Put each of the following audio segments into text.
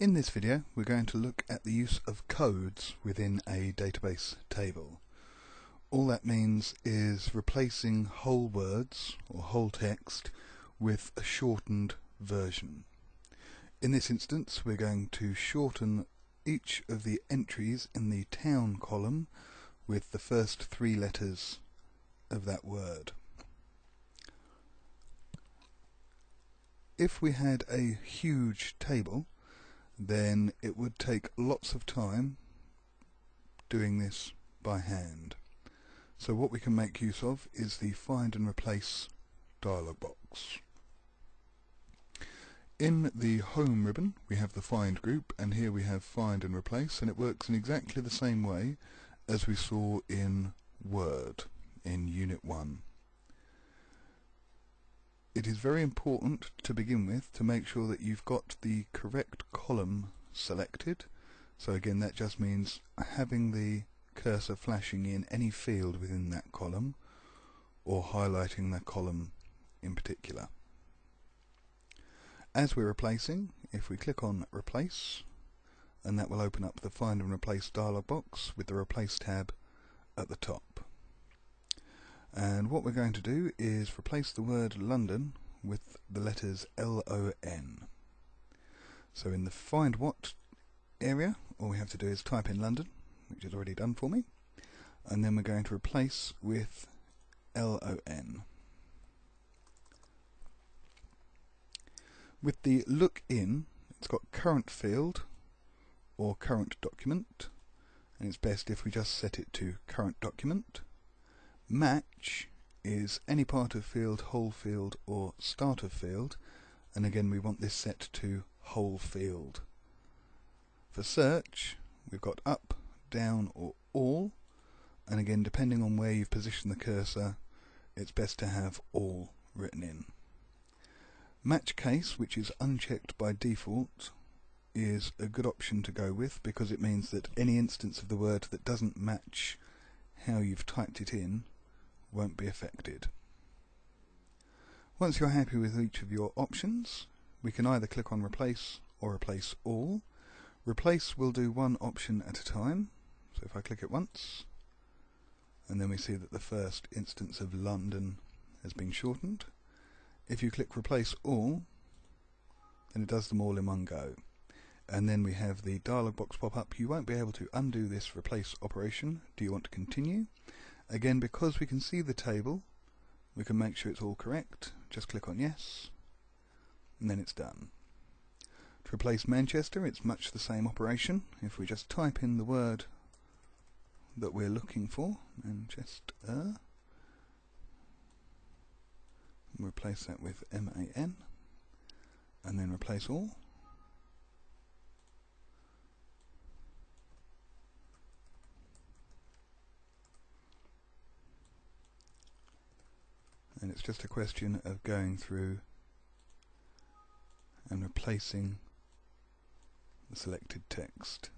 In this video we're going to look at the use of codes within a database table. All that means is replacing whole words or whole text with a shortened version. In this instance we're going to shorten each of the entries in the town column with the first three letters of that word. If we had a huge table then it would take lots of time doing this by hand. So what we can make use of is the find and replace dialog box. In the home ribbon we have the find group and here we have find and replace and it works in exactly the same way as we saw in Word in Unit 1 it is very important to begin with to make sure that you've got the correct column selected. So again that just means having the cursor flashing in any field within that column or highlighting that column in particular. As we're replacing, if we click on replace and that will open up the find and replace dialog box with the replace tab at the top. And what we're going to do is replace the word London with the letters L-O-N. So in the find what area, all we have to do is type in London, which is already done for me, and then we're going to replace with L-O-N. With the look in, it's got current field or current document, and it's best if we just set it to current document. Match is any part of field, whole field or start of field and again we want this set to whole field. For search we've got up, down or all and again depending on where you've positioned the cursor it's best to have all written in. Match case which is unchecked by default is a good option to go with because it means that any instance of the word that doesn't match how you've typed it in won't be affected. Once you're happy with each of your options, we can either click on Replace or Replace All. Replace will do one option at a time, so if I click it once, and then we see that the first instance of London has been shortened. If you click Replace All, then it does them all in one go. And then we have the dialog box pop up. You won't be able to undo this replace operation. Do you want to continue? Again, because we can see the table, we can make sure it's all correct. Just click on yes, and then it's done. To replace Manchester, it's much the same operation. If we just type in the word that we're looking for, Manchester, replace that with M-A-N, and then replace all. And it's just a question of going through and replacing the selected text.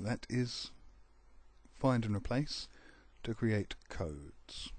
That is find and replace to create codes.